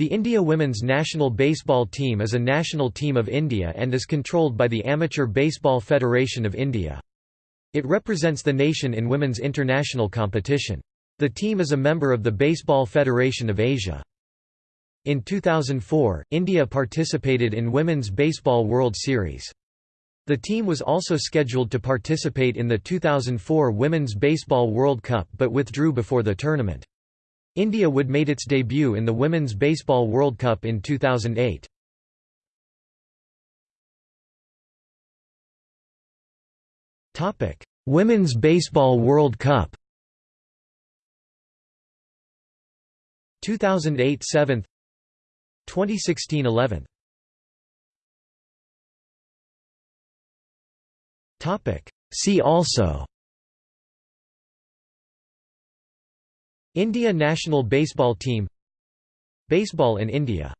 The India women's national baseball team is a national team of India and is controlled by the Amateur Baseball Federation of India. It represents the nation in women's international competition. The team is a member of the Baseball Federation of Asia. In 2004, India participated in Women's Baseball World Series. The team was also scheduled to participate in the 2004 Women's Baseball World Cup but withdrew before the tournament. India would made its debut in the Women's Baseball World Cup in 2008. Topic: Women's Baseball World Cup. 2008 7th 2016 11th Topic See also India national baseball team Baseball in India